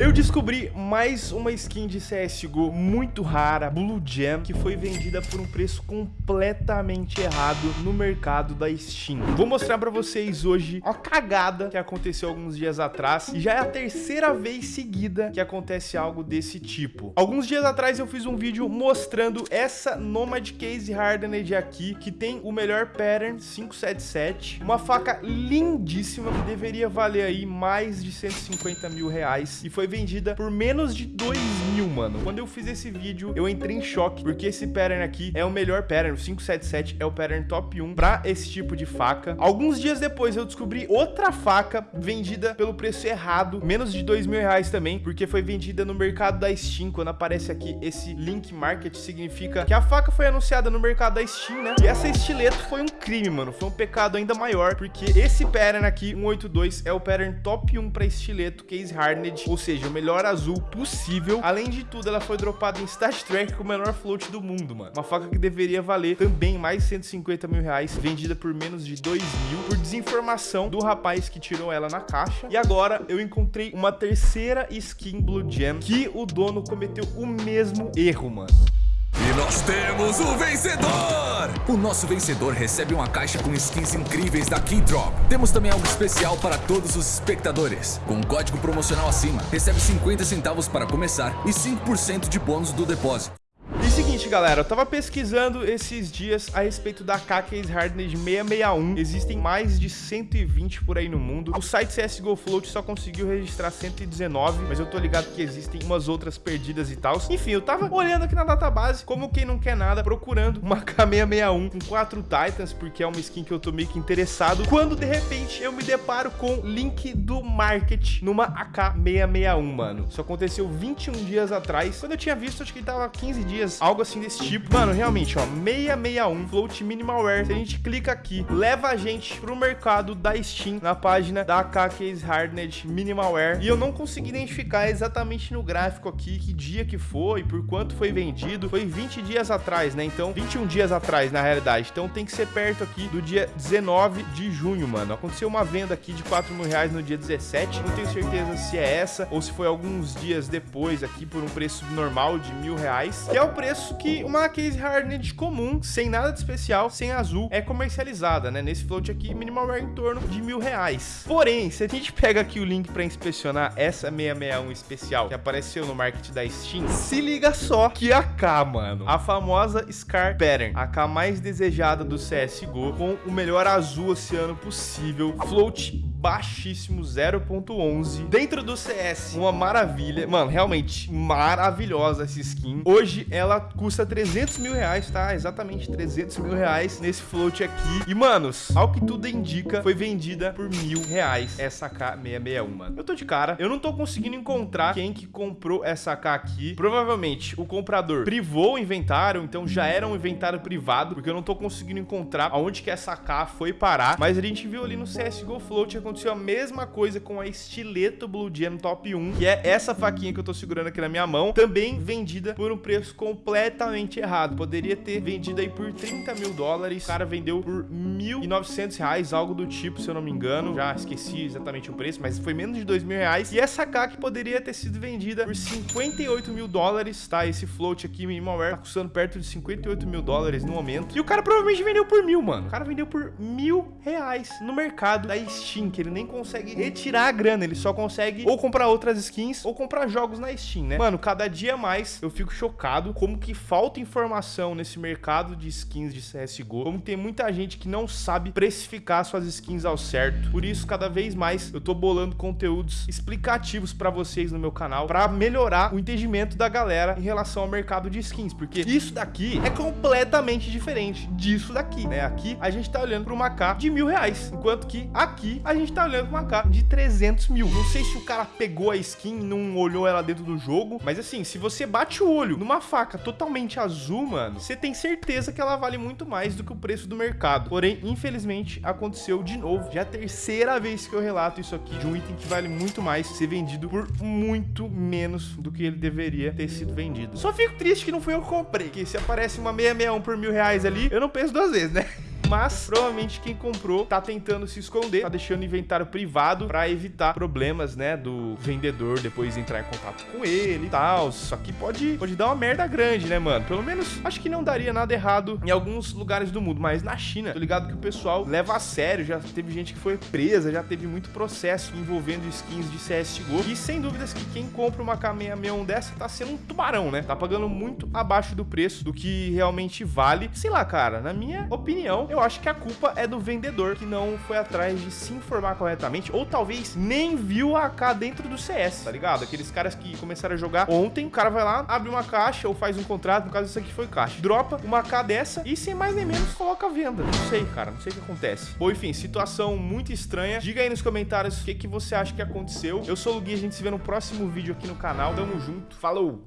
Eu descobri mais uma skin de CSGO muito rara, Blue Jam, que foi vendida por um preço completamente errado no mercado da Steam. Vou mostrar pra vocês hoje a cagada que aconteceu alguns dias atrás e já é a terceira vez seguida que acontece algo desse tipo. Alguns dias atrás eu fiz um vídeo mostrando essa Nomad Case Hardened aqui, que tem o melhor pattern 577, uma faca lindíssima que deveria valer aí mais de 150 mil reais e foi vendida por menos de 2 mil, mano. Quando eu fiz esse vídeo, eu entrei em choque, porque esse pattern aqui é o melhor pattern, o 577 é o pattern top 1 pra esse tipo de faca. Alguns dias depois, eu descobri outra faca vendida pelo preço errado, menos de 2 mil reais também, porque foi vendida no mercado da Steam. Quando aparece aqui esse link market, significa que a faca foi anunciada no mercado da Steam, né? E essa estileto foi um crime, mano. Foi um pecado ainda maior, porque esse pattern aqui, 182, é o pattern top 1 pra estileto case hardened, ou seja, seja, o melhor azul possível. Além de tudo, ela foi dropada em Stat Track com o menor float do mundo, mano. Uma faca que deveria valer também mais de 150 mil reais, vendida por menos de 2 mil, por desinformação do rapaz que tirou ela na caixa. E agora eu encontrei uma terceira skin Blue Gem que o dono cometeu o mesmo erro, mano. Nós temos o vencedor! O nosso vencedor recebe uma caixa com skins incríveis da Keydrop. Temos também algo especial para todos os espectadores. Com um código promocional acima, recebe 50 centavos para começar e 5% de bônus do depósito. Seguinte, galera, eu tava pesquisando esses dias a respeito da K-Case Hardened 661. Existem mais de 120 por aí no mundo. O site CSGO Float só conseguiu registrar 119, mas eu tô ligado que existem umas outras perdidas e tal. Enfim, eu tava olhando aqui na database, como quem não quer nada, procurando uma K661 com 4 Titans, porque é uma skin que eu tô meio que interessado, quando de repente eu me deparo com link do market numa AK661, mano. Isso aconteceu 21 dias atrás. Quando eu tinha visto, acho que tava 15 dias dias, algo assim desse tipo. Mano, realmente, ó, 661 Float Minimalware. Se a gente clica aqui, leva a gente pro mercado da Steam, na página da AK Case Hardened Minimalware. E eu não consegui identificar exatamente no gráfico aqui que dia que foi, por quanto foi vendido. Foi 20 dias atrás, né? Então, 21 dias atrás, na realidade. Então, tem que ser perto aqui do dia 19 de junho, mano. Aconteceu uma venda aqui de 4 mil reais no dia 17. Não tenho certeza se é essa ou se foi alguns dias depois aqui por um preço normal de mil reais. Que é o preço que uma case hardened comum, sem nada de especial, sem azul, é comercializada, né? Nesse float aqui, minimalware em torno de mil reais. Porém, se a gente pega aqui o link para inspecionar essa 661 especial que apareceu no market da Steam, se liga só que a K, mano, a famosa Scar Pattern, a K mais desejada do CSGO, com o melhor azul oceano possível, float baixíssimo, 0.11. Dentro do CS, uma maravilha. Mano, realmente maravilhosa essa skin. Hoje ela custa 300 mil reais, tá? Exatamente 300 mil reais nesse float aqui. E, manos, ao que tudo indica, foi vendida por mil reais essa K661, mano. Eu tô de cara. Eu não tô conseguindo encontrar quem que comprou essa K aqui. Provavelmente o comprador privou o inventário, então já era um inventário privado, porque eu não tô conseguindo encontrar aonde que essa K foi parar. Mas a gente viu ali no CSGO Float aconteceu a mesma coisa com a Estileto Blue Gem Top 1, que é essa faquinha que eu tô segurando aqui na minha mão, também vendida por um preço completamente errado. Poderia ter vendido aí por 30 mil dólares, o cara vendeu por 1.900 reais, algo do tipo, se eu não me engano. Já esqueci exatamente o preço, mas foi menos de 2 mil reais. E essa K poderia ter sido vendida por 58 mil dólares, tá? Esse float aqui, Minimalware, tá custando perto de 58 mil dólares no momento. E o cara provavelmente vendeu por mil, mano. O cara vendeu por mil reais no mercado da Steam, que ele nem consegue retirar a grana, ele só consegue ou comprar outras skins ou comprar jogos na Steam, né? Mano, cada dia mais eu fico chocado como que falta informação nesse mercado de skins de CSGO, como tem muita gente que não sabe precificar suas skins ao certo. Por isso, cada vez mais eu tô bolando conteúdos explicativos para vocês no meu canal para melhorar o entendimento da galera em relação ao mercado de skins, porque isso daqui é completamente diferente disso daqui, né? Aqui a gente tá olhando para uma K de mil reais, enquanto que aqui a gente gente tá olhando uma cara de 300 mil. Não sei se o cara pegou a skin e não olhou ela dentro do jogo, mas assim, se você bate o olho numa faca totalmente azul, mano, você tem certeza que ela vale muito mais do que o preço do mercado. Porém, infelizmente, aconteceu de novo. Já é a terceira vez que eu relato isso aqui de um item que vale muito mais ser vendido por muito menos do que ele deveria ter sido vendido. Só fico triste que não foi eu que comprei, que se aparece uma 661 por mil reais ali, eu não penso duas vezes, né? mas provavelmente quem comprou tá tentando se esconder, tá deixando o inventário privado para evitar problemas, né, do vendedor depois entrar em contato com ele e tal. Só que pode, pode dar uma merda grande, né, mano? Pelo menos acho que não daria nada errado em alguns lugares do mundo, mas na China, tô ligado que o pessoal leva a sério, já teve gente que foi presa, já teve muito processo envolvendo skins de CSGO. E sem dúvidas que quem compra uma K661 dessa tá sendo um tubarão, né? Tá pagando muito abaixo do preço do que realmente vale. Sei lá, cara, na minha opinião, eu acho que a culpa é do vendedor que não foi atrás de se informar corretamente ou talvez nem viu a AK dentro do CS, tá ligado? Aqueles caras que começaram a jogar ontem, o cara vai lá, abre uma caixa ou faz um contrato, no caso isso aqui foi caixa, dropa uma AK dessa e sem mais nem menos coloca a venda. Não sei, cara, não sei o que acontece. Bom, enfim, situação muito estranha. Diga aí nos comentários o que, que você acha que aconteceu. Eu sou o Gui, a gente se vê no próximo vídeo aqui no canal. Tamo junto, falou!